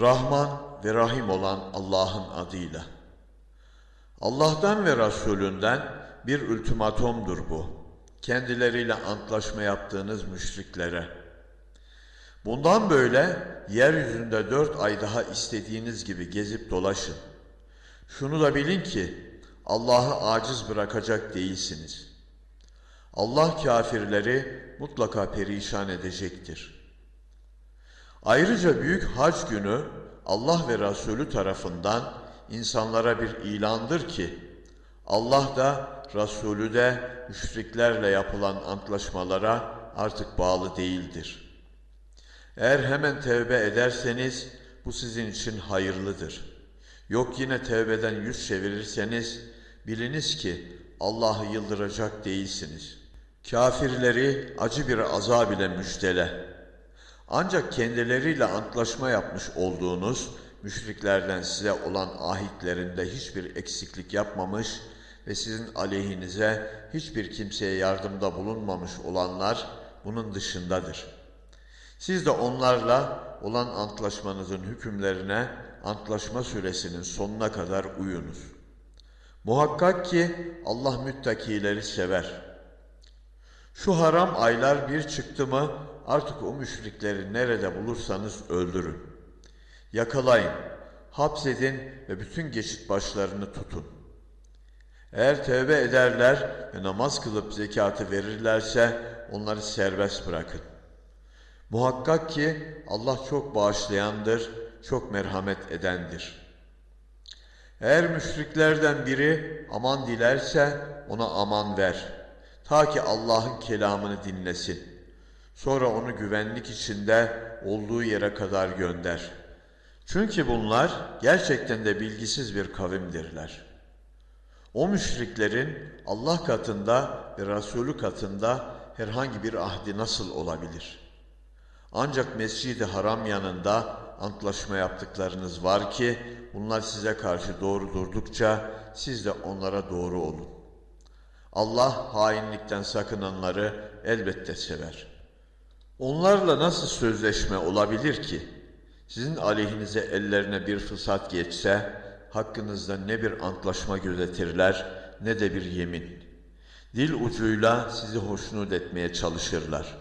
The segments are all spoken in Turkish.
Rahman ve Rahim olan Allah'ın adıyla. Allah'tan ve Resulünden bir ultimatomdur bu. Kendileriyle antlaşma yaptığınız müşriklere. Bundan böyle yeryüzünde dört ay daha istediğiniz gibi gezip dolaşın. Şunu da bilin ki Allah'ı aciz bırakacak değilsiniz. Allah kafirleri mutlaka perişan edecektir. Ayrıca büyük hac günü Allah ve Resulü tarafından insanlara bir ilandır ki Allah da Resulü de müşriklerle yapılan antlaşmalara artık bağlı değildir. Eğer hemen tevbe ederseniz bu sizin için hayırlıdır. Yok yine tevbeden yüz çevirirseniz biliniz ki Allah'ı yıldıracak değilsiniz. Kafirleri acı bir azab ile müjdele. Ancak kendileriyle antlaşma yapmış olduğunuz müşriklerden size olan ahitlerinde hiçbir eksiklik yapmamış ve sizin aleyhinize hiçbir kimseye yardımda bulunmamış olanlar bunun dışındadır. Siz de onlarla olan antlaşmanızın hükümlerine antlaşma süresinin sonuna kadar uyunuz. Muhakkak ki Allah müttakileri sever. Şu haram aylar bir çıktı mı artık o müşrikleri nerede bulursanız öldürün. Yakalayın, hapsedin ve bütün geçit başlarını tutun. Eğer tövbe ederler ve namaz kılıp zekatı verirlerse onları serbest bırakın. Muhakkak ki Allah çok bağışlayandır, çok merhamet edendir. Eğer müşriklerden biri aman dilerse ona aman ver. Ta ki Allah'ın kelamını dinlesin. Sonra onu güvenlik içinde olduğu yere kadar gönder. Çünkü bunlar gerçekten de bilgisiz bir kavimdirler. O müşriklerin Allah katında ve Resulü katında herhangi bir ahdi nasıl olabilir? Ancak Mescid-i Haram yanında antlaşma yaptıklarınız var ki bunlar size karşı doğru durdukça siz de onlara doğru olun. Allah hainlikten sakınanları elbette sever. Onlarla nasıl sözleşme olabilir ki? Sizin aleyhinize ellerine bir fırsat geçse, hakkınızda ne bir antlaşma gözetirler ne de bir yemin. Dil ucuyla sizi hoşnut etmeye çalışırlar.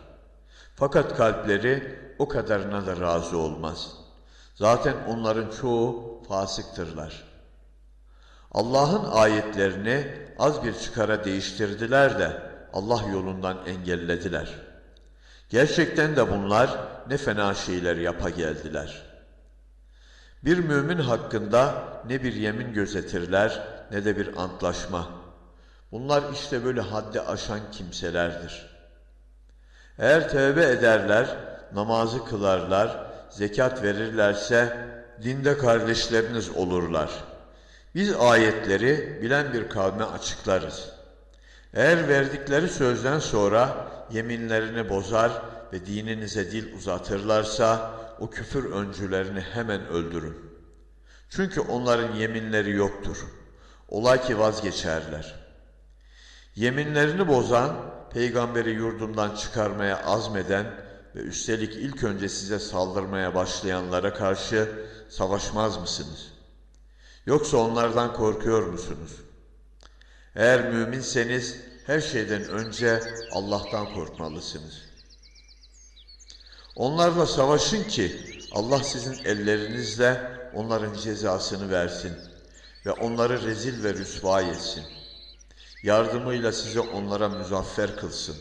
Fakat kalpleri o kadarına da razı olmaz. Zaten onların çoğu fasıktırlar. Allah'ın ayetlerini az bir çıkara değiştirdiler de Allah yolundan engellediler. Gerçekten de bunlar ne fena şeyler yapa geldiler. Bir mümin hakkında ne bir yemin gözetirler ne de bir antlaşma. Bunlar işte böyle haddi aşan kimselerdir. Eğer tövbe ederler, namazı kılarlar, zekat verirlerse dinde kardeşleriniz olurlar.'' Biz ayetleri bilen bir kavme açıklarız. Eğer verdikleri sözden sonra yeminlerini bozar ve dininize dil uzatırlarsa o küfür öncülerini hemen öldürün. Çünkü onların yeminleri yoktur. Olay ki vazgeçerler. Yeminlerini bozan, peygamberi yurdundan çıkarmaya azmeden ve üstelik ilk önce size saldırmaya başlayanlara karşı savaşmaz mısınız?'' Yoksa onlardan korkuyor musunuz? Eğer müminseniz her şeyden önce Allah'tan korkmalısınız. Onlarla savaşın ki Allah sizin ellerinizle onların cezasını versin ve onları rezil ve rüsva etsin. Yardımıyla sizi onlara müzaffer kılsın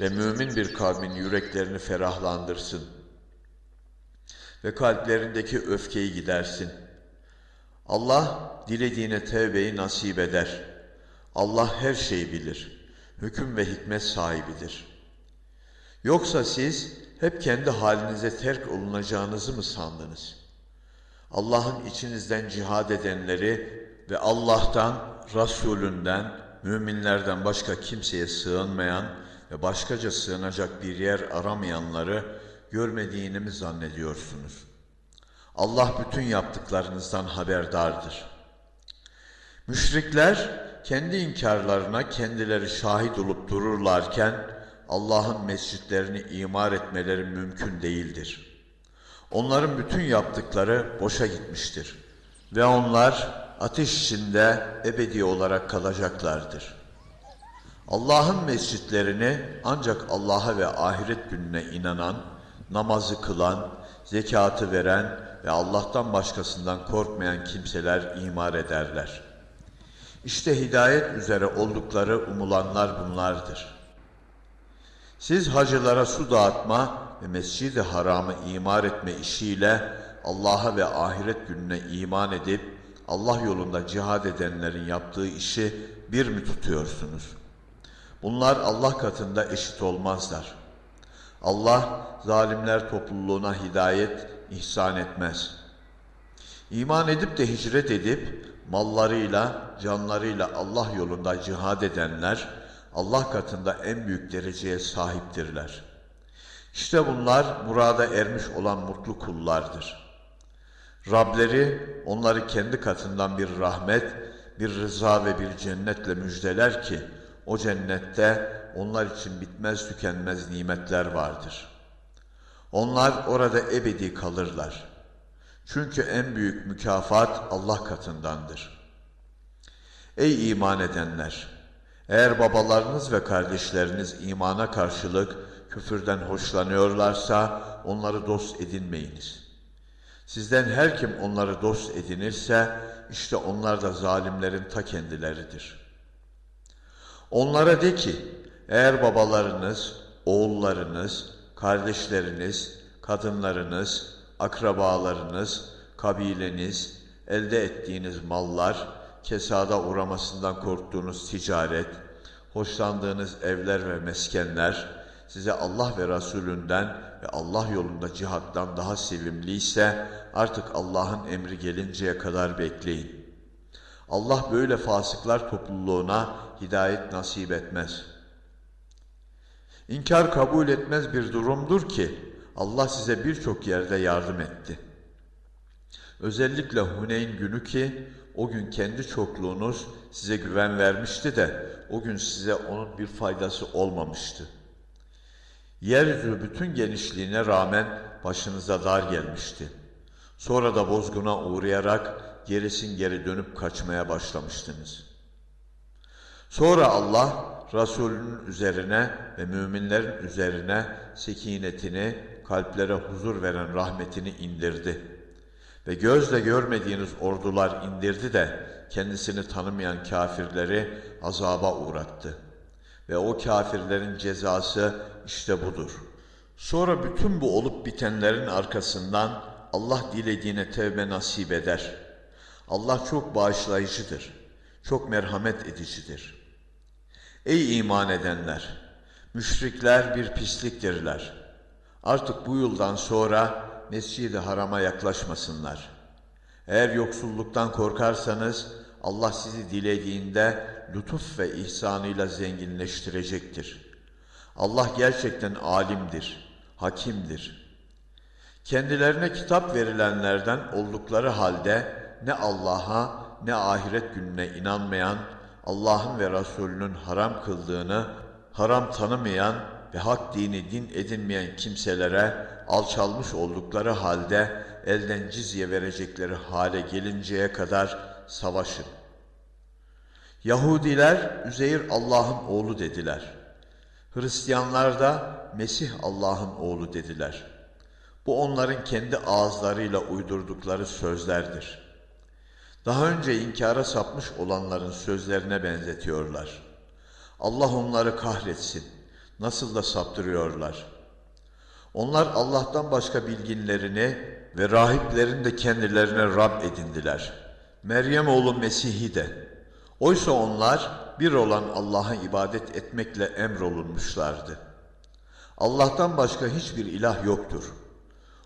ve mümin bir kavmin yüreklerini ferahlandırsın ve kalplerindeki öfkeyi gidersin.'' Allah dilediğine tevbeyi nasip eder. Allah her şeyi bilir. Hüküm ve hikmet sahibidir. Yoksa siz hep kendi halinize terk olunacağınızı mı sandınız? Allah'ın içinizden cihad edenleri ve Allah'tan, Resulünden, müminlerden başka kimseye sığınmayan ve başkaca sığınacak bir yer aramayanları görmediğini mi zannediyorsunuz?'' Allah bütün yaptıklarınızdan haberdardır. Müşrikler kendi inkarlarına kendileri şahit olup dururlarken Allah'ın mescitlerini imar etmeleri mümkün değildir. Onların bütün yaptıkları boşa gitmiştir. Ve onlar ateş içinde ebedi olarak kalacaklardır. Allah'ın mescitlerini ancak Allah'a ve ahiret gününe inanan, namazı kılan, zekatı veren ve Allah'tan başkasından korkmayan kimseler imar ederler. İşte hidayet üzere oldukları umulanlar bunlardır. Siz hacılara su dağıtma ve mescid-i haramı imar etme işiyle Allah'a ve ahiret gününe iman edip Allah yolunda cihad edenlerin yaptığı işi bir mi tutuyorsunuz? Bunlar Allah katında eşit olmazlar. Allah zalimler topluluğuna hidayet ihsan etmez. İman edip de hicret edip mallarıyla, canlarıyla Allah yolunda cihad edenler Allah katında en büyük dereceye sahiptirler. İşte bunlar murada ermiş olan mutlu kullardır. Rableri onları kendi katından bir rahmet, bir rıza ve bir cennetle müjdeler ki o cennette onlar için bitmez tükenmez nimetler vardır. Onlar orada ebedi kalırlar. Çünkü en büyük mükafat Allah katındandır. Ey iman edenler! Eğer babalarınız ve kardeşleriniz imana karşılık küfürden hoşlanıyorlarsa onları dost edinmeyiniz. Sizden her kim onları dost edinirse işte onlar da zalimlerin ta kendileridir. Onlara de ki eğer babalarınız, oğullarınız, kardeşleriniz, kadınlarınız, akrabalarınız, kabileniz, elde ettiğiniz mallar, kesada uğramasından korktuğunuz ticaret, hoşlandığınız evler ve meskenler, size Allah ve Resulünden ve Allah yolunda cihattan daha sevimliyse artık Allah'ın emri gelinceye kadar bekleyin. Allah böyle fasıklar topluluğuna hidayet nasip etmez. İnkar kabul etmez bir durumdur ki Allah size birçok yerde yardım etti. Özellikle Huneyn günü ki o gün kendi çokluğunuz size güven vermişti de o gün size onun bir faydası olmamıştı. Yeryüzü bütün genişliğine rağmen başınıza dar gelmişti. Sonra da bozguna uğrayarak gerisin geri dönüp kaçmaya başlamıştınız. Sonra Allah Resulünün üzerine ve müminlerin üzerine sekinetini, kalplere huzur veren rahmetini indirdi. Ve gözle görmediğiniz ordular indirdi de kendisini tanımayan kafirleri azaba uğrattı. Ve o kafirlerin cezası işte budur. Sonra bütün bu olup bitenlerin arkasından Allah dilediğine tevbe nasip eder. Allah çok bağışlayıcıdır, çok merhamet edicidir.'' Ey iman edenler! Müşrikler bir pisliktirler. Artık bu yıldan sonra Mescid-i Haram'a yaklaşmasınlar. Eğer yoksulluktan korkarsanız Allah sizi dilediğinde lütuf ve ihsanıyla zenginleştirecektir. Allah gerçekten alimdir, hakimdir. Kendilerine kitap verilenlerden oldukları halde ne Allah'a ne ahiret gününe inanmayan Allah'ın ve Resulünün haram kıldığını haram tanımayan ve hak dini din edinmeyen kimselere alçalmış oldukları halde elden cizye verecekleri hale gelinceye kadar savaşın. Yahudiler Üzeyir Allah'ın oğlu dediler. Hristiyanlar da Mesih Allah'ın oğlu dediler. Bu onların kendi ağızlarıyla uydurdukları sözlerdir.'' Daha önce inkara sapmış olanların sözlerine benzetiyorlar. Allah onları kahretsin. Nasıl da saptırıyorlar. Onlar Allah'tan başka bilginlerini ve rahiplerini de kendilerine Rab edindiler. Meryem oğlu Mesih'i de. Oysa onlar bir olan Allah'a ibadet etmekle emrolunmuşlardı. Allah'tan başka hiçbir ilah yoktur.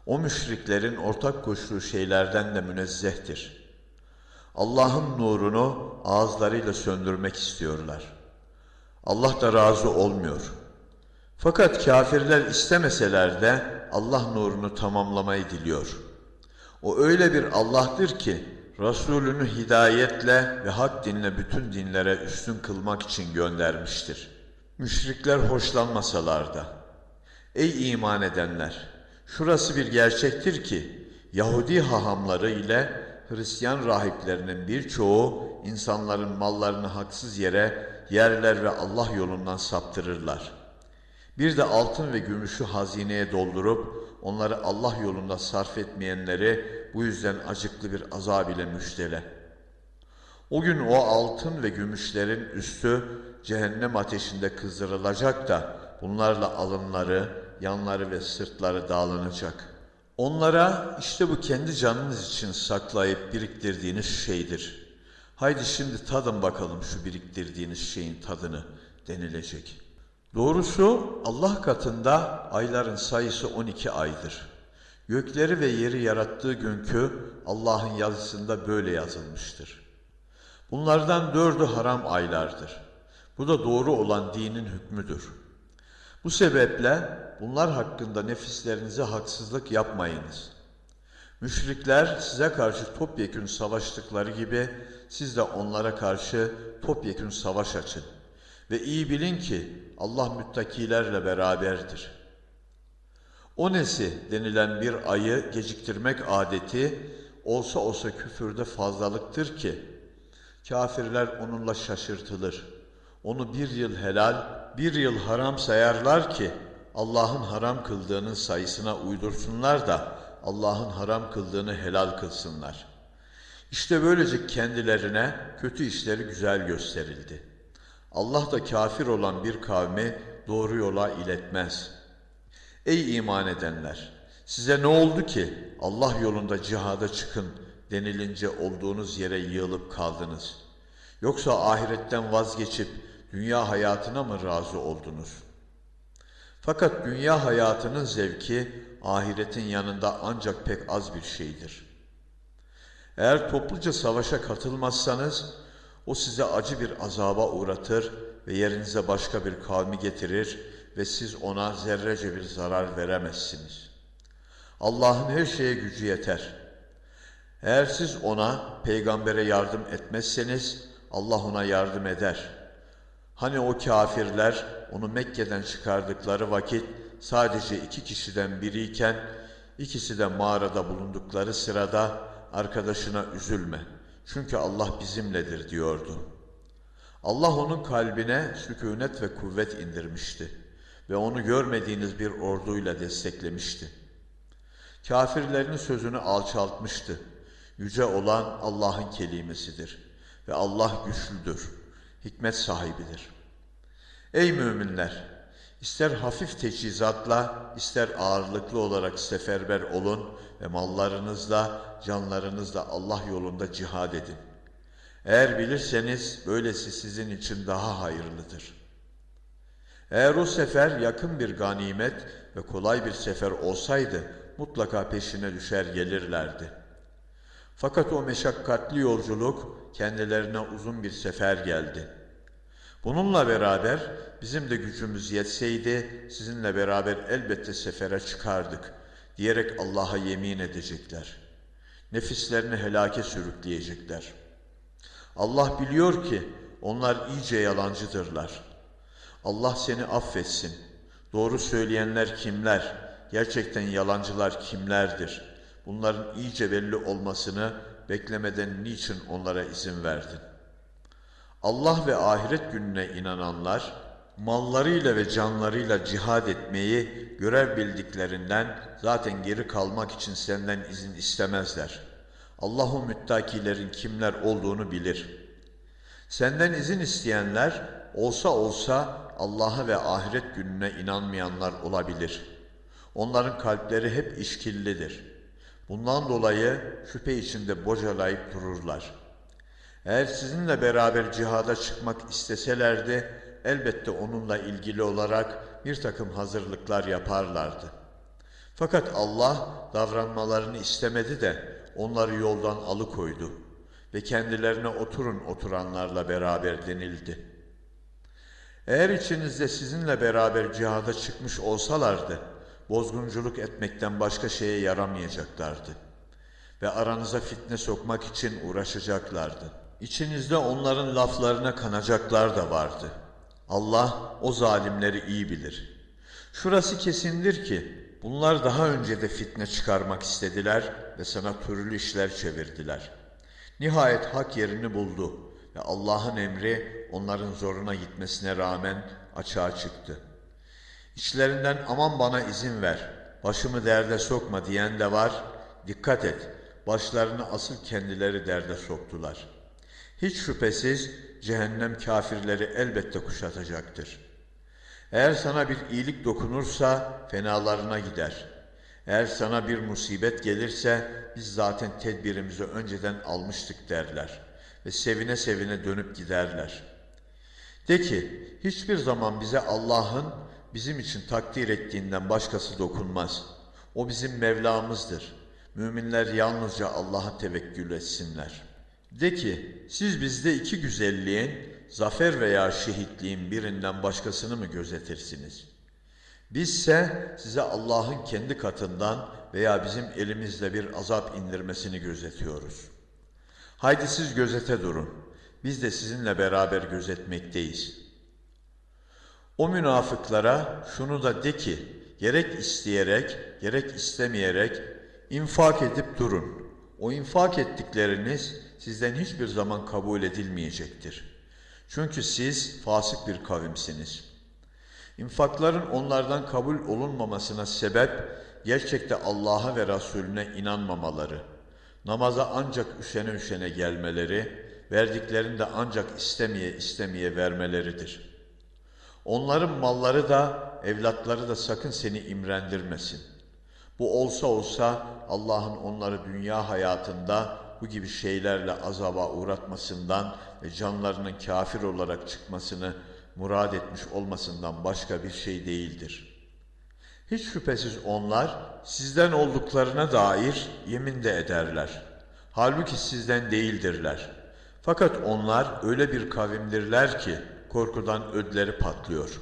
O müşriklerin ortak koştuğu şeylerden de münezzehtir.'' Allah'ın nurunu ağızlarıyla söndürmek istiyorlar. Allah da razı olmuyor. Fakat kafirler istemeseler de Allah nurunu tamamlamayı diliyor. O öyle bir Allah'tır ki Resulünü hidayetle ve hak dinle bütün dinlere üstün kılmak için göndermiştir. Müşrikler hoşlanmasalar da. Ey iman edenler! Şurası bir gerçektir ki Yahudi hahamları ile Hristiyan rahiplerinin birçoğu insanların mallarını haksız yere yerler ve Allah yolundan saptırırlar. Bir de altın ve gümüşü hazineye doldurup onları Allah yolunda sarf etmeyenleri bu yüzden acıklı bir azab ile müjdele. O gün o altın ve gümüşlerin üstü cehennem ateşinde kızdırılacak da bunlarla alınları, yanları ve sırtları dağlanacak. Onlara işte bu kendi canınız için saklayıp biriktirdiğiniz şeydir. Haydi şimdi tadın bakalım şu biriktirdiğiniz şeyin tadını denilecek. Doğrusu Allah katında ayların sayısı 12 aydır. Gökleri ve yeri yarattığı günkü Allah'ın yazısında böyle yazılmıştır. Bunlardan dördü haram aylardır. Bu da doğru olan dinin hükmüdür. Bu sebeple bunlar hakkında nefislerinize haksızlık yapmayınız. Müşrikler size karşı topyekün savaştıkları gibi siz de onlara karşı topyekün savaş açın. Ve iyi bilin ki Allah müttakilerle beraberdir. O nesi denilen bir ayı geciktirmek adeti olsa olsa küfürde fazlalıktır ki kafirler onunla şaşırtılır. Onu bir yıl helal, bir yıl haram sayarlar ki Allah'ın haram kıldığının sayısına uydursunlar da Allah'ın haram kıldığını helal kılsınlar. İşte böylece kendilerine kötü işleri güzel gösterildi. Allah da kafir olan bir kavmi doğru yola iletmez. Ey iman edenler! Size ne oldu ki Allah yolunda cihada çıkın denilince olduğunuz yere yığılıp kaldınız? Yoksa ahiretten vazgeçip dünya hayatına mı razı oldunuz? Fakat dünya hayatının zevki ahiretin yanında ancak pek az bir şeydir. Eğer topluca savaşa katılmazsanız o size acı bir azaba uğratır ve yerinize başka bir kavmi getirir ve siz ona zerrece bir zarar veremezsiniz. Allah'ın her şeye gücü yeter. Eğer siz ona, peygambere yardım etmezseniz Allah ona yardım eder. Hani o kafirler onu Mekke'den çıkardıkları vakit sadece iki kişiden biriyken ikisi de mağarada bulundukları sırada arkadaşına üzülme. Çünkü Allah bizimledir diyordu. Allah onun kalbine sükunet ve kuvvet indirmişti ve onu görmediğiniz bir orduyla desteklemişti. Kafirlerin sözünü alçaltmıştı. Yüce olan Allah'ın kelimesidir ve Allah güçlüdür, hikmet sahibidir. Ey müminler! İster hafif teçhizatla, ister ağırlıklı olarak seferber olun ve mallarınızla, canlarınızla Allah yolunda cihad edin. Eğer bilirseniz böylesi sizin için daha hayırlıdır. Eğer o sefer yakın bir ganimet ve kolay bir sefer olsaydı mutlaka peşine düşer gelirlerdi. Fakat o meşakkatli yolculuk kendilerine uzun bir sefer geldi. Bununla beraber bizim de gücümüz yetseydi sizinle beraber elbette sefere çıkardık diyerek Allah'a yemin edecekler. Nefislerini helake sürükleyecekler. Allah biliyor ki onlar iyice yalancıdırlar. Allah seni affetsin. Doğru söyleyenler kimler? Gerçekten yalancılar kimlerdir? Bunların iyice belli olmasını beklemeden niçin onlara izin verdin? Allah ve ahiret gününe inananlar, mallarıyla ve canlarıyla cihad etmeyi görev bildiklerinden zaten geri kalmak için senden izin istemezler. Allahu müttakilerin kimler olduğunu bilir. Senden izin isteyenler olsa olsa Allah'a ve ahiret gününe inanmayanlar olabilir. Onların kalpleri hep işkillidir. Bundan dolayı şüphe içinde bocalayıp dururlar. Eğer sizinle beraber cihada çıkmak isteselerdi, elbette onunla ilgili olarak bir takım hazırlıklar yaparlardı. Fakat Allah davranmalarını istemedi de onları yoldan alıkoydu ve kendilerine oturun oturanlarla beraber denildi. Eğer içinizde sizinle beraber cihada çıkmış olsalardı, bozgunculuk etmekten başka şeye yaramayacaklardı ve aranıza fitne sokmak için uğraşacaklardı. İçinizde onların laflarına kanacaklar da vardı. Allah o zalimleri iyi bilir. Şurası kesindir ki bunlar daha önce de fitne çıkarmak istediler ve sana türlü işler çevirdiler. Nihayet hak yerini buldu ve Allah'ın emri onların zoruna gitmesine rağmen açığa çıktı. İçlerinden aman bana izin ver, başımı derde sokma diyen de var. Dikkat et, başlarını asıl kendileri derde soktular. Hiç şüphesiz cehennem kafirleri elbette kuşatacaktır. Eğer sana bir iyilik dokunursa fenalarına gider. Eğer sana bir musibet gelirse biz zaten tedbirimizi önceden almıştık derler ve sevine sevine dönüp giderler. De ki hiçbir zaman bize Allah'ın bizim için takdir ettiğinden başkası dokunmaz. O bizim Mevlamızdır. Müminler yalnızca Allah'a tevekkül etsinler. De ki siz bizde iki güzelliğin, zafer veya şehitliğin birinden başkasını mı gözetirsiniz? Bizse size Allah'ın kendi katından veya bizim elimizle bir azap indirmesini gözetiyoruz. Haydi siz gözete durun. Biz de sizinle beraber gözetmekteyiz.'' O münafıklara şunu da de ki, gerek isteyerek, gerek istemeyerek infak edip durun. O infak ettikleriniz sizden hiçbir zaman kabul edilmeyecektir. Çünkü siz fasık bir kavimsiniz. İnfakların onlardan kabul olunmamasına sebep, gerçekte Allah'a ve Resulüne inanmamaları, namaza ancak üşene üşene gelmeleri, verdiklerini de ancak istemeye istemeye vermeleridir.'' Onların malları da, evlatları da sakın seni imrendirmesin. Bu olsa olsa Allah'ın onları dünya hayatında bu gibi şeylerle azaba uğratmasından ve canlarının kafir olarak çıkmasını murad etmiş olmasından başka bir şey değildir. Hiç şüphesiz onlar sizden olduklarına dair yemin de ederler. Halbuki sizden değildirler. Fakat onlar öyle bir kavimdirler ki korkudan ödleri patlıyor.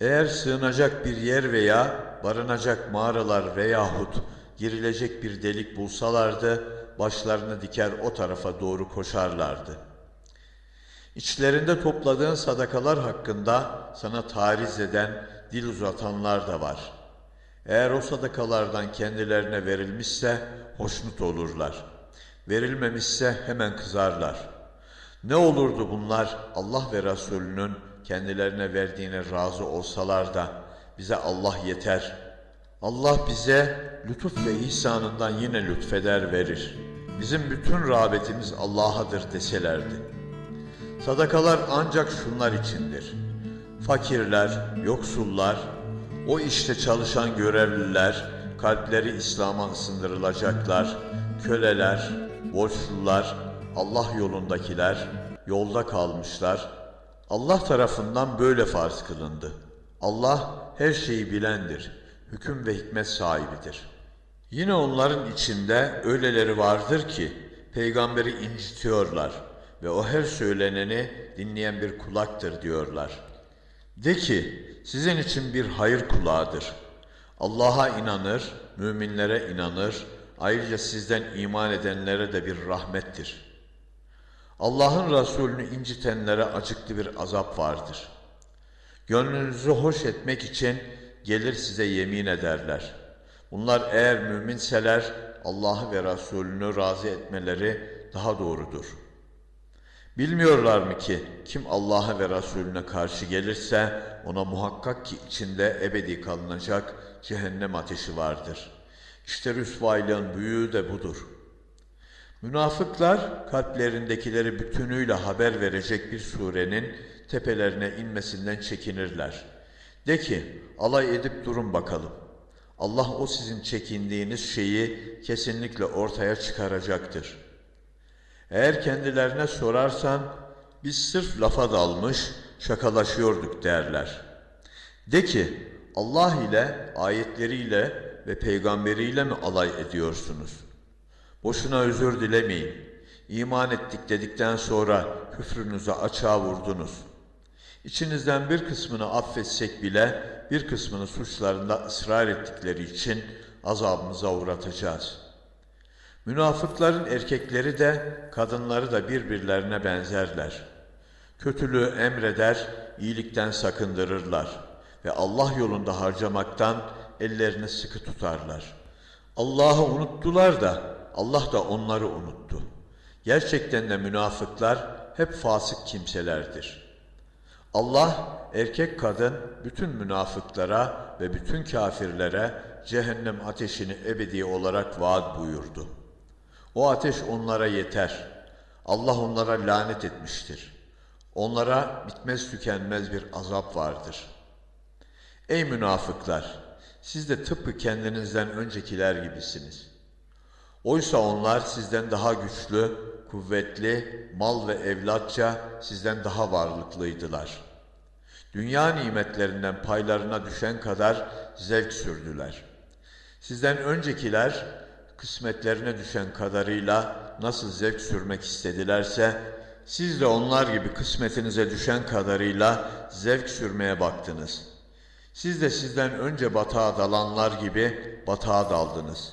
Eğer sığınacak bir yer veya barınacak mağaralar veyahut girilecek bir delik bulsalardı, başlarını diker o tarafa doğru koşarlardı. İçlerinde topladığın sadakalar hakkında sana tariz eden, dil uzatanlar da var. Eğer o sadakalardan kendilerine verilmişse hoşnut olurlar. Verilmemişse hemen kızarlar.'' Ne olurdu bunlar Allah ve Resulünün kendilerine verdiğine razı olsalar da bize Allah yeter. Allah bize lütuf ve ihsanından yine lütfeder verir. Bizim bütün rağbetimiz Allah'adır deselerdi. Sadakalar ancak şunlar içindir. Fakirler, yoksullar, o işte çalışan görevliler, kalpleri İslam'a ısındırılacaklar, köleler, borçlular, Allah yolundakiler yolda kalmışlar. Allah tarafından böyle farz kılındı. Allah her şeyi bilendir, hüküm ve hikmet sahibidir. Yine onların içinde öyleleri vardır ki peygamberi incitiyorlar ve o her söyleneni dinleyen bir kulaktır diyorlar. De ki sizin için bir hayır kulağıdır. Allah'a inanır, müminlere inanır, ayrıca sizden iman edenlere de bir rahmettir.'' Allah'ın Resulünü incitenlere acıklı bir azap vardır. Gönlünüzü hoş etmek için gelir size yemin ederler. Bunlar eğer müminseler Allah'ı ve Resulünü razı etmeleri daha doğrudur. Bilmiyorlar mı ki kim Allah'a ve Resulüne karşı gelirse ona muhakkak ki içinde ebedi kalınacak cehennem ateşi vardır. İşte rüsvaylığın büyüğü de budur.'' Münafıklar kalplerindekileri bütünüyle haber verecek bir surenin tepelerine inmesinden çekinirler. De ki alay edip durun bakalım. Allah o sizin çekindiğiniz şeyi kesinlikle ortaya çıkaracaktır. Eğer kendilerine sorarsan biz sırf lafa dalmış şakalaşıyorduk derler. De ki Allah ile ayetleriyle ve peygamberiyle mi alay ediyorsunuz?'' Boşuna özür dilemeyin. İman ettik dedikten sonra küfrünüzü açığa vurdunuz. İçinizden bir kısmını affetsek bile bir kısmını suçlarında ısrar ettikleri için azabımıza uğratacağız. Münafıkların erkekleri de kadınları da birbirlerine benzerler. Kötülüğü emreder, iyilikten sakındırırlar ve Allah yolunda harcamaktan ellerini sıkı tutarlar. Allah'ı unuttular da Allah da onları unuttu. Gerçekten de münafıklar hep fasık kimselerdir. Allah erkek kadın bütün münafıklara ve bütün kafirlere cehennem ateşini ebedi olarak vaat buyurdu. O ateş onlara yeter. Allah onlara lanet etmiştir. Onlara bitmez tükenmez bir azap vardır. Ey münafıklar! Siz de tıpkı kendinizden öncekiler gibisiniz. Oysa onlar sizden daha güçlü, kuvvetli, mal ve evlatça sizden daha varlıklıydılar. Dünya nimetlerinden paylarına düşen kadar zevk sürdüler. Sizden öncekiler kısmetlerine düşen kadarıyla nasıl zevk sürmek istedilerse, siz de onlar gibi kısmetinize düşen kadarıyla zevk sürmeye baktınız. Siz de sizden önce batağa dalanlar gibi batağa daldınız.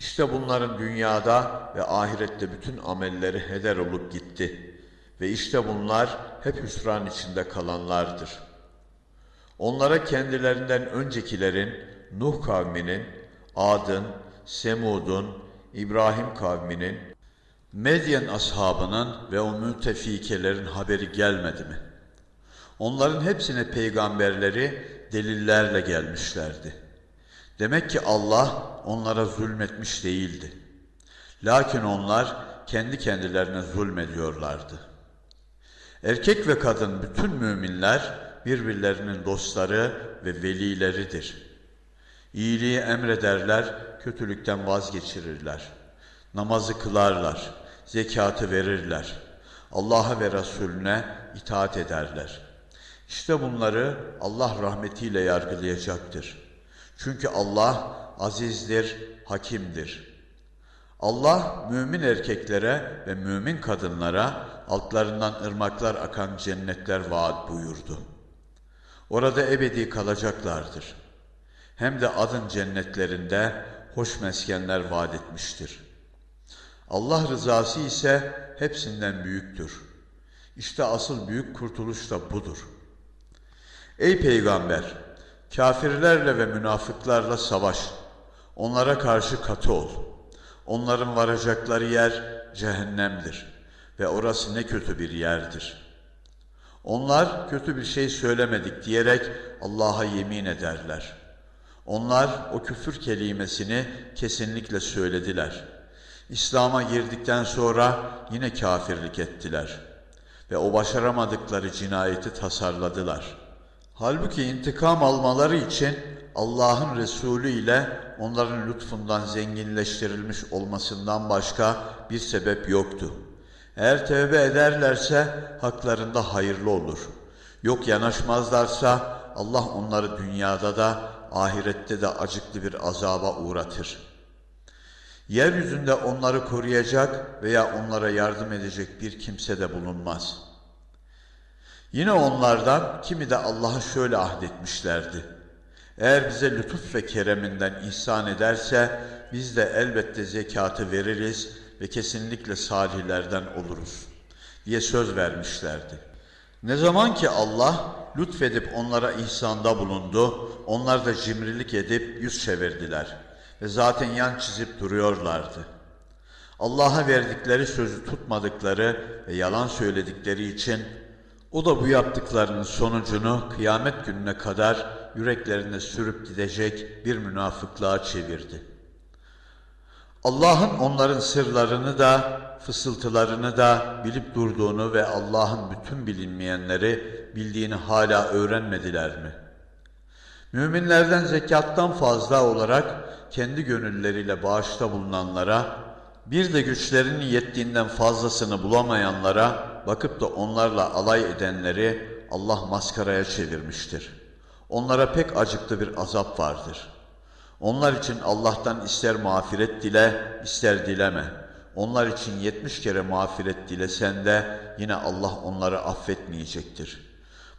İşte bunların dünyada ve ahirette bütün amelleri heder olup gitti. Ve işte bunlar hep hüsran içinde kalanlardır. Onlara kendilerinden öncekilerin, Nuh kavminin, Ad'ın, Semud'un, İbrahim kavminin, Medyen ashabının ve o mütefikelerin haberi gelmedi mi? Onların hepsine peygamberleri delillerle gelmişlerdi. Demek ki Allah onlara zulmetmiş değildi. Lakin onlar kendi kendilerine zulmediyorlardı. Erkek ve kadın bütün müminler birbirlerinin dostları ve velileridir. İyiliği emrederler, kötülükten vazgeçirirler. Namazı kılarlar, zekatı verirler. Allah'a ve Resulüne itaat ederler. İşte bunları Allah rahmetiyle yargılayacaktır. Çünkü Allah azizdir, hakimdir. Allah mümin erkeklere ve mümin kadınlara altlarından ırmaklar akan cennetler vaat buyurdu. Orada ebedi kalacaklardır. Hem de adın cennetlerinde hoş meskenler vaat etmiştir. Allah rızası ise hepsinden büyüktür. İşte asıl büyük kurtuluş da budur. Ey peygamber! Kafirlerle ve münafıklarla savaş. Onlara karşı katı ol. Onların varacakları yer cehennemdir ve orası ne kötü bir yerdir. Onlar kötü bir şey söylemedik diyerek Allah'a yemin ederler. Onlar o küfür kelimesini kesinlikle söylediler. İslam'a girdikten sonra yine kafirlik ettiler ve o başaramadıkları cinayeti tasarladılar.'' Halbuki intikam almaları için Allah'ın Resulü ile onların lütfundan zenginleştirilmiş olmasından başka bir sebep yoktu. Eğer tevbe ederlerse haklarında hayırlı olur. Yok yanaşmazlarsa Allah onları dünyada da ahirette de acıklı bir azaba uğratır. Yeryüzünde onları koruyacak veya onlara yardım edecek bir kimse de bulunmaz.'' Yine onlardan kimi de Allah'a şöyle ahdetmişlerdi. Eğer bize lütuf ve kereminden ihsan ederse biz de elbette zekatı veririz ve kesinlikle salihlerden oluruz diye söz vermişlerdi. Ne zaman ki Allah lütfedip onlara ihsanda bulundu, onlar da cimrilik edip yüz çevirdiler ve zaten yan çizip duruyorlardı. Allah'a verdikleri sözü tutmadıkları ve yalan söyledikleri için o da bu yaptıklarının sonucunu kıyamet gününe kadar yüreklerine sürüp gidecek bir münafıklığa çevirdi. Allah'ın onların sırlarını da, fısıltılarını da bilip durduğunu ve Allah'ın bütün bilinmeyenleri bildiğini hala öğrenmediler mi? Müminlerden zekattan fazla olarak kendi gönülleriyle bağışta bulunanlara, bir de güçlerinin yettiğinden fazlasını bulamayanlara, bakıp da onlarla alay edenleri Allah maskaraya çevirmiştir. Onlara pek acıklı bir azap vardır. Onlar için Allah'tan ister mağfiret dile, ister dileme. Onlar için yetmiş kere mağfiret dilesen de yine Allah onları affetmeyecektir.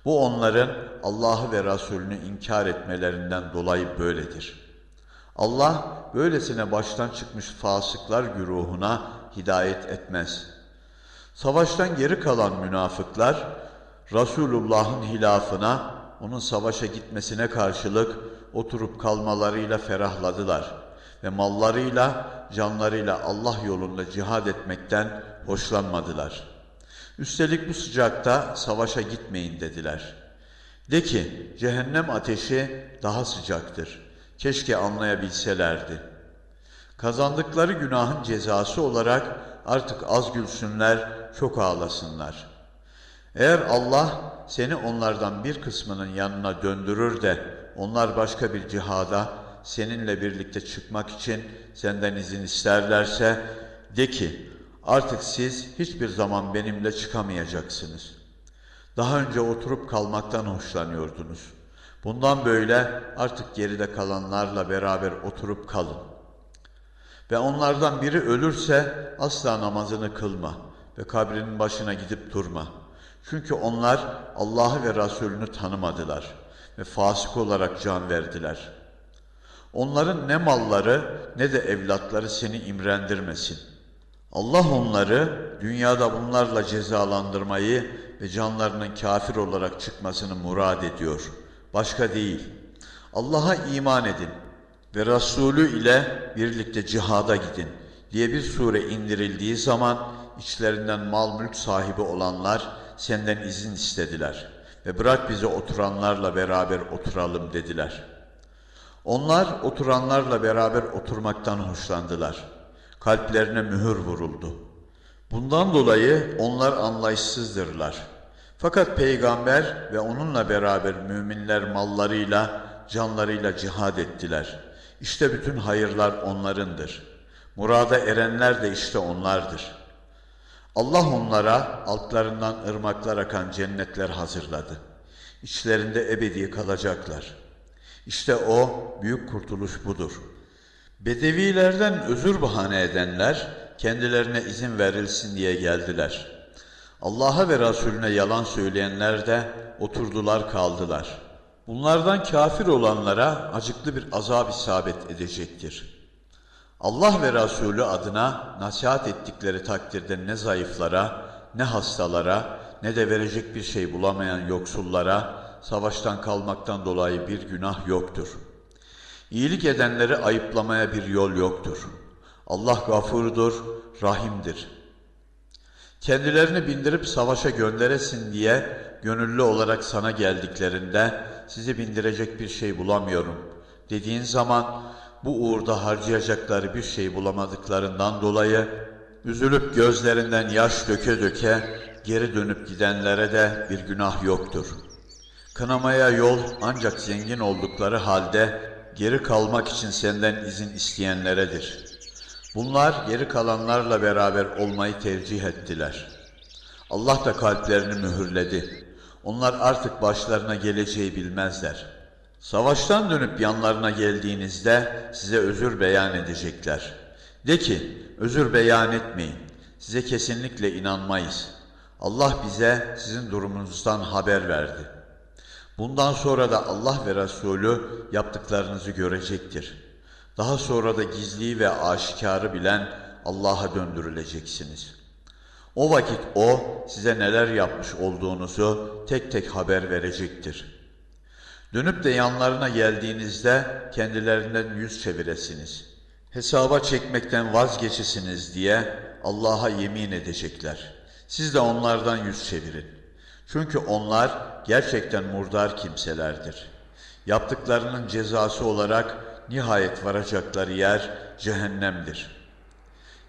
Bu onların Allah'ı ve Resulünü inkar etmelerinden dolayı böyledir. Allah böylesine baştan çıkmış fasıklar güruhuna hidayet etmez.'' Savaştan geri kalan münafıklar Resulullah'ın hilafına, onun savaşa gitmesine karşılık oturup kalmalarıyla ferahladılar ve mallarıyla, canlarıyla Allah yolunda cihad etmekten hoşlanmadılar. Üstelik bu sıcakta savaşa gitmeyin dediler. De ki, cehennem ateşi daha sıcaktır. Keşke anlayabilselerdi. Kazandıkları günahın cezası olarak artık az gülsünler, çok ağlasınlar. Eğer Allah seni onlardan bir kısmının yanına döndürür de onlar başka bir cihada seninle birlikte çıkmak için senden izin isterlerse de ki artık siz hiçbir zaman benimle çıkamayacaksınız. Daha önce oturup kalmaktan hoşlanıyordunuz. Bundan böyle artık geride kalanlarla beraber oturup kalın. Ve onlardan biri ölürse asla namazını kılma ve kabrinin başına gidip durma. Çünkü onlar Allah'ı ve Resulünü tanımadılar ve fasık olarak can verdiler. Onların ne malları ne de evlatları seni imrendirmesin. Allah onları dünyada bunlarla cezalandırmayı ve canlarının kafir olarak çıkmasını murad ediyor. Başka değil. Allah'a iman edin ve Resulü ile birlikte cihada gidin diye bir sure indirildiği zaman içlerinden mal mülk sahibi olanlar senden izin istediler ve bırak bizi oturanlarla beraber oturalım dediler. Onlar oturanlarla beraber oturmaktan hoşlandılar. Kalplerine mühür vuruldu. Bundan dolayı onlar anlayışsızdırlar. Fakat peygamber ve onunla beraber müminler mallarıyla, canlarıyla cihad ettiler. İşte bütün hayırlar onlarındır. Murada erenler de işte onlardır. Allah onlara altlarından ırmaklar akan cennetler hazırladı. İçlerinde ebedi kalacaklar. İşte o büyük kurtuluş budur. Bedevilerden özür bahane edenler kendilerine izin verilsin diye geldiler. Allah'a ve Resulüne yalan söyleyenler de oturdular kaldılar. Bunlardan kafir olanlara acıklı bir azap isabet edecektir. Allah ve Resulü adına nasihat ettikleri takdirde ne zayıflara, ne hastalara, ne de verecek bir şey bulamayan yoksullara savaştan kalmaktan dolayı bir günah yoktur. İyilik edenleri ayıplamaya bir yol yoktur. Allah gafurdur, rahimdir. Kendilerini bindirip savaşa gönderesin diye gönüllü olarak sana geldiklerinde sizi bindirecek bir şey bulamıyorum dediğin zaman bu uğurda harcayacakları bir şey bulamadıklarından dolayı üzülüp gözlerinden yaş döke döke geri dönüp gidenlere de bir günah yoktur. Kınamaya yol ancak zengin oldukları halde geri kalmak için senden izin isteyenleredir. Bunlar geri kalanlarla beraber olmayı tercih ettiler. Allah da kalplerini mühürledi. Onlar artık başlarına geleceği bilmezler. Savaştan dönüp yanlarına geldiğinizde size özür beyan edecekler. De ki, özür beyan etmeyin. Size kesinlikle inanmayız. Allah bize sizin durumunuzdan haber verdi. Bundan sonra da Allah ve Resulü yaptıklarınızı görecektir. Daha sonra da gizliyi ve aşikarı bilen Allah'a döndürüleceksiniz. O vakit O size neler yapmış olduğunuzu tek tek haber verecektir. Dönüp de yanlarına geldiğinizde kendilerinden yüz çeviresiniz. Hesaba çekmekten vazgeçesiniz diye Allah'a yemin edecekler. Siz de onlardan yüz çevirin. Çünkü onlar gerçekten murdar kimselerdir. Yaptıklarının cezası olarak nihayet varacakları yer cehennemdir.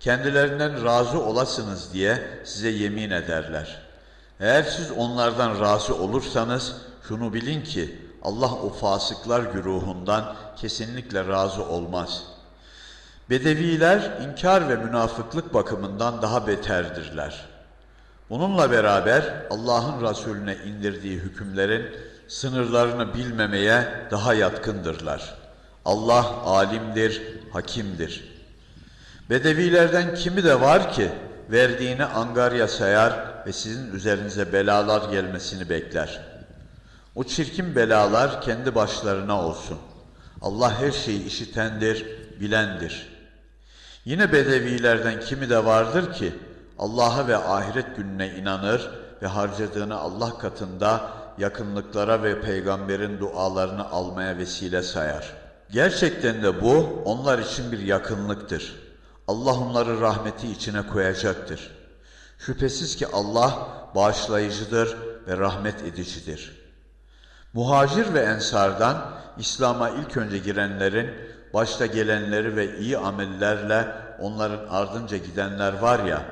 Kendilerinden razı olasınız diye size yemin ederler. Eğer siz onlardan razı olursanız şunu bilin ki Allah o fasıklar güruhundan kesinlikle razı olmaz. Bedeviler inkar ve münafıklık bakımından daha beterdirler. Bununla beraber Allah'ın Resulüne indirdiği hükümlerin sınırlarını bilmemeye daha yatkındırlar. Allah alimdir, hakimdir. Bedevilerden kimi de var ki verdiğini angarya sayar ve sizin üzerinize belalar gelmesini bekler. O çirkin belalar kendi başlarına olsun. Allah her şeyi işitendir, bilendir. Yine bedevilerden kimi de vardır ki Allah'a ve ahiret gününe inanır ve harcadığını Allah katında yakınlıklara ve peygamberin dualarını almaya vesile sayar. Gerçekten de bu onlar için bir yakınlıktır. Allah onları rahmeti içine koyacaktır. Şüphesiz ki Allah bağışlayıcıdır ve rahmet edicidir. Muhacir ve ensardan İslam'a ilk önce girenlerin, başta gelenleri ve iyi amellerle onların ardınca gidenler var ya,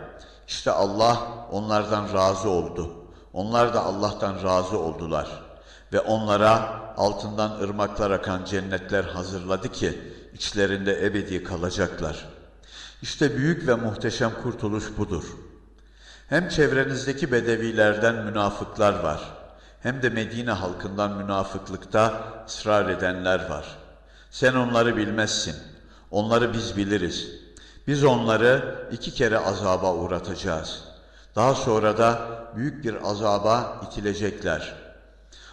işte Allah onlardan razı oldu. Onlar da Allah'tan razı oldular. Ve onlara altından ırmaklar akan cennetler hazırladı ki, içlerinde ebedi kalacaklar. İşte büyük ve muhteşem kurtuluş budur. Hem çevrenizdeki bedevilerden münafıklar var, hem de Medine halkından münafıklıkta ısrar edenler var. Sen onları bilmezsin, onları biz biliriz. Biz onları iki kere azaba uğratacağız. Daha sonra da büyük bir azaba itilecekler.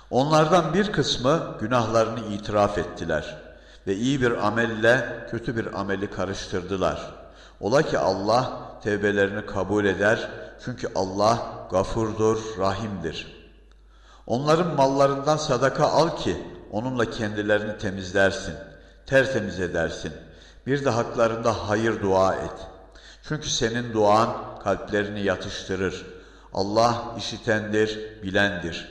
Onlardan bir kısmı günahlarını itiraf ettiler ve iyi bir amelle kötü bir ameli karıştırdılar. Ola ki Allah tevbelerini kabul eder çünkü Allah gafurdur, rahimdir. Onların mallarından sadaka al ki onunla kendilerini temizlersin, tertemiz edersin. Bir de haklarında hayır dua et. Çünkü senin duan kalplerini yatıştırır. Allah işitendir, bilendir.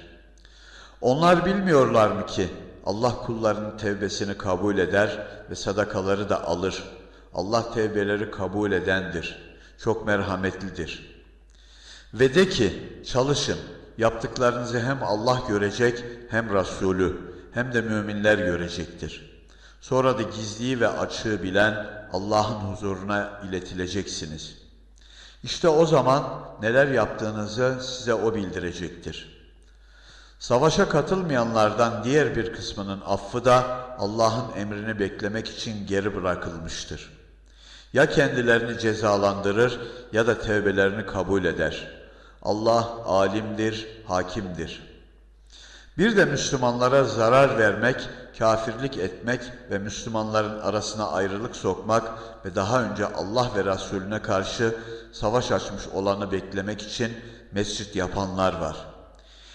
Onlar bilmiyorlar mı ki Allah kullarının tevbesini kabul eder ve sadakaları da alır. Allah tevbeleri kabul edendir. Çok merhametlidir. Ve de ki çalışın, yaptıklarınızı hem Allah görecek hem Resulü hem de müminler görecektir. Sonra da gizliyi ve açığı bilen Allah'ın huzuruna iletileceksiniz. İşte o zaman neler yaptığınızı size O bildirecektir. Savaşa katılmayanlardan diğer bir kısmının affı da Allah'ın emrini beklemek için geri bırakılmıştır. Ya kendilerini cezalandırır ya da tevbelerini kabul eder. Allah alimdir, hakimdir. Bir de Müslümanlara zarar vermek, kafirlik etmek ve Müslümanların arasına ayrılık sokmak ve daha önce Allah ve Resulüne karşı savaş açmış olanı beklemek için mescit yapanlar var.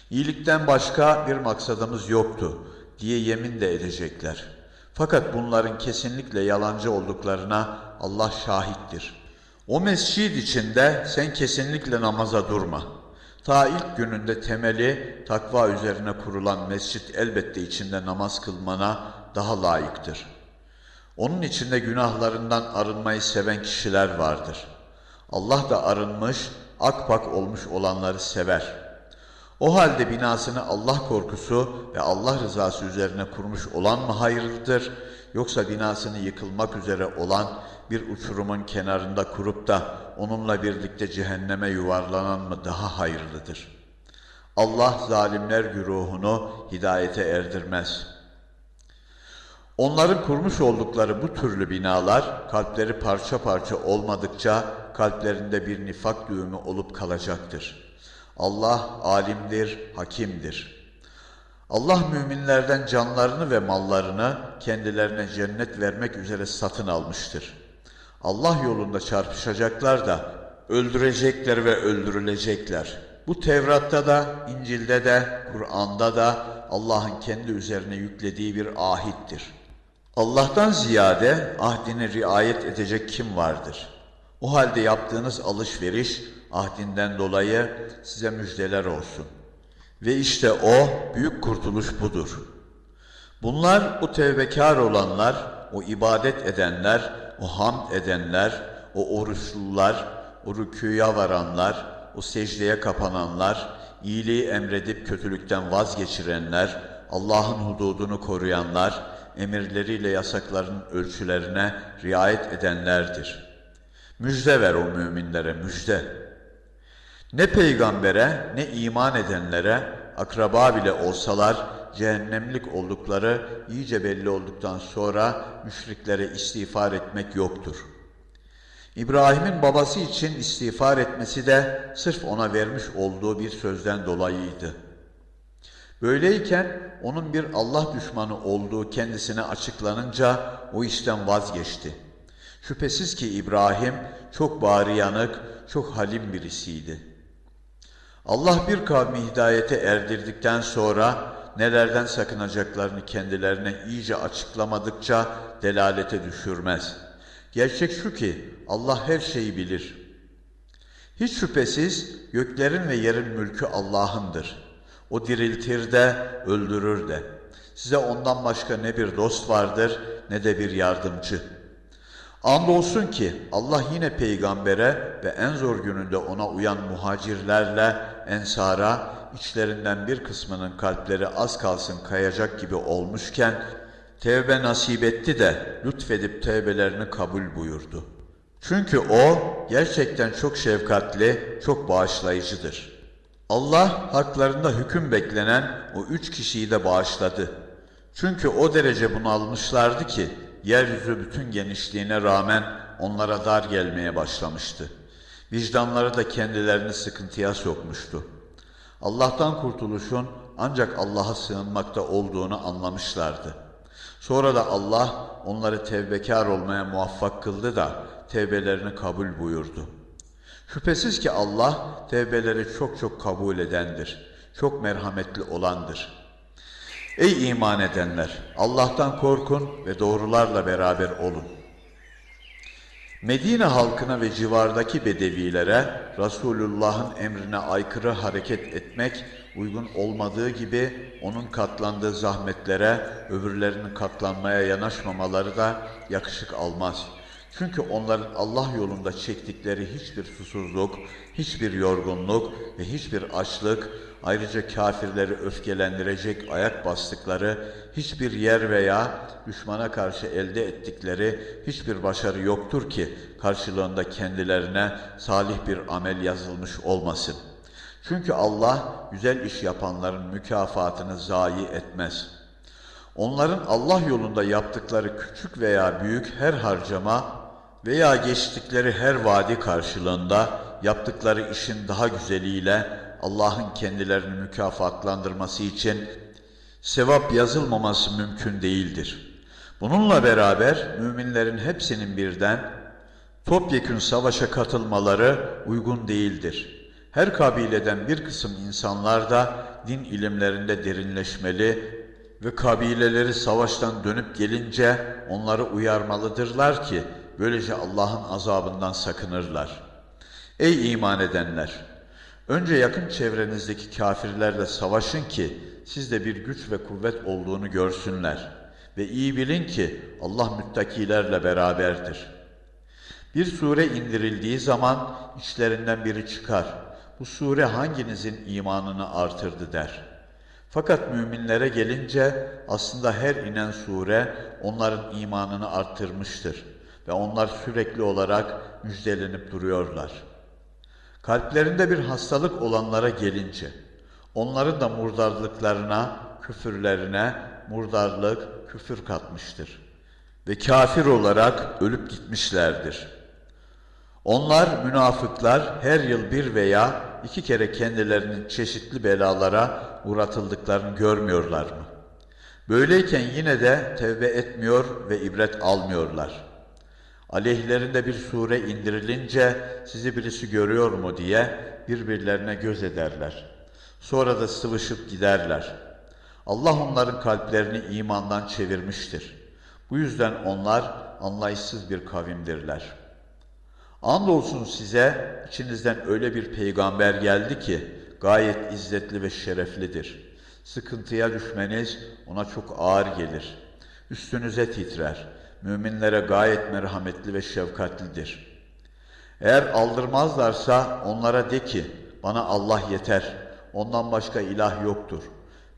İyilikten başka bir maksadımız yoktu diye yemin de edecekler. Fakat bunların kesinlikle yalancı olduklarına Allah şahittir. O mescid içinde sen kesinlikle namaza durma. Ta ilk gününde temeli takva üzerine kurulan mescit elbette içinde namaz kılmana daha layıktır. Onun içinde günahlarından arınmayı seven kişiler vardır. Allah da arınmış, akpak olmuş olanları sever. O halde binasını Allah korkusu ve Allah rızası üzerine kurmuş olan mı hayırlıdır, yoksa binasını yıkılmak üzere olan bir uçurumun kenarında kurup da onunla birlikte cehenneme yuvarlanan mı daha hayırlıdır? Allah zalimler güruhunu hidayete erdirmez. Onların kurmuş oldukları bu türlü binalar kalpleri parça parça olmadıkça kalplerinde bir nifak düğümü olup kalacaktır. Allah alimdir, hakimdir. Allah müminlerden canlarını ve mallarını kendilerine cennet vermek üzere satın almıştır. Allah yolunda çarpışacaklar da öldürecekler ve öldürülecekler. Bu Tevrat'ta da, İncil'de de, Kur'an'da da Allah'ın kendi üzerine yüklediği bir ahittir. Allah'tan ziyade ahdine riayet edecek kim vardır? O halde yaptığınız alışveriş ahdinden dolayı size müjdeler olsun. Ve işte o büyük kurtuluş budur. Bunlar o tevbekar olanlar, o ibadet edenler, o hamd edenler, o oruçlular, o rüküya varanlar, o secdeye kapananlar, iyiliği emredip kötülükten vazgeçirenler, Allah'ın hududunu koruyanlar, emirleriyle yasakların ölçülerine riayet edenlerdir. Müjde ver o müminlere, müjde. Ne peygambere, ne iman edenlere, akraba bile olsalar, cehennemlik oldukları iyice belli olduktan sonra müşriklere istiğfar etmek yoktur. İbrahim'in babası için istiğfar etmesi de sırf ona vermiş olduğu bir sözden dolayıydı. Böyleyken onun bir Allah düşmanı olduğu kendisine açıklanınca o işten vazgeçti. Şüphesiz ki İbrahim çok bari yanık, çok halim birisiydi. Allah bir kavmi hidayete erdirdikten sonra nelerden sakınacaklarını kendilerine iyice açıklamadıkça delalete düşürmez. Gerçek şu ki Allah her şeyi bilir. Hiç şüphesiz göklerin ve yerin mülkü Allah'ındır. O diriltir de öldürür de. Size ondan başka ne bir dost vardır ne de bir yardımcı. Andolsun ki Allah yine peygambere ve en zor gününde ona uyan muhacirlerle ensara içlerinden bir kısmının kalpleri az kalsın kayacak gibi olmuşken tevbe nasip etti de lütfedip tevbelerini kabul buyurdu. Çünkü o gerçekten çok şefkatli, çok bağışlayıcıdır. Allah haklarında hüküm beklenen o üç kişiyi de bağışladı. Çünkü o derece bunalmışlardı ki yeryüzü bütün genişliğine rağmen onlara dar gelmeye başlamıştı. Vicdanları da kendilerini sıkıntıya sokmuştu. Allah'tan kurtuluşun ancak Allah'a sığınmakta olduğunu anlamışlardı. Sonra da Allah onları tevbekar olmaya muvaffak kıldı da tevbelerini kabul buyurdu. Şüphesiz ki Allah tevbeleri çok çok kabul edendir. Çok merhametli olandır. Ey iman edenler! Allah'tan korkun ve doğrularla beraber olun. Medine halkına ve civardaki bedevilere Resulullah'ın emrine aykırı hareket etmek uygun olmadığı gibi onun katlandığı zahmetlere öbürlerinin katlanmaya yanaşmamaları da yakışık almaz.'' Çünkü onların Allah yolunda çektikleri hiçbir susuzluk, hiçbir yorgunluk ve hiçbir açlık, ayrıca kafirleri öfkelendirecek ayak bastıkları hiçbir yer veya düşmana karşı elde ettikleri hiçbir başarı yoktur ki karşılığında kendilerine salih bir amel yazılmış olmasın. Çünkü Allah güzel iş yapanların mükafatını zayi etmez. Onların Allah yolunda yaptıkları küçük veya büyük her harcama veya geçtikleri her vadi karşılığında yaptıkları işin daha güzeliyle Allah'ın kendilerini mükafatlandırması için sevap yazılmaması mümkün değildir. Bununla beraber müminlerin hepsinin birden topyekün savaşa katılmaları uygun değildir. Her kabileden bir kısım insanlar da din ilimlerinde derinleşmeli ve kabileleri savaştan dönüp gelince onları uyarmalıdırlar ki Böylece Allah'ın azabından sakınırlar. Ey iman edenler! Önce yakın çevrenizdeki kafirlerle savaşın ki sizde bir güç ve kuvvet olduğunu görsünler. Ve iyi bilin ki Allah müttakilerle beraberdir. Bir sure indirildiği zaman içlerinden biri çıkar. Bu sure hanginizin imanını artırdı der. Fakat müminlere gelince aslında her inen sure onların imanını arttırmıştır.'' ve onlar sürekli olarak müjdelenip duruyorlar. Kalplerinde bir hastalık olanlara gelince, onların da murdarlıklarına, küfürlerine murdarlık, küfür katmıştır. Ve kafir olarak ölüp gitmişlerdir. Onlar münafıklar her yıl bir veya iki kere kendilerinin çeşitli belalara uğratıldıklarını görmüyorlar mı? Böyleyken yine de tevbe etmiyor ve ibret almıyorlar.'' Aleyhlerinde bir sure indirilince sizi birisi görüyor mu diye birbirlerine göz ederler. Sonra da sıvışıp giderler. Allah onların kalplerini imandan çevirmiştir. Bu yüzden onlar anlayışsız bir kavimdirler. Andolsun size içinizden öyle bir peygamber geldi ki gayet izzetli ve şereflidir. Sıkıntıya düşmeniz ona çok ağır gelir. Üstünüze titrer müminlere gayet merhametli ve şefkatlidir. Eğer aldırmazlarsa onlara de ki, bana Allah yeter, ondan başka ilah yoktur.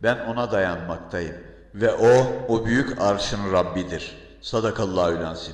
Ben ona dayanmaktayım ve o, o büyük arşın Rabbidir. Sadakallahu lansim.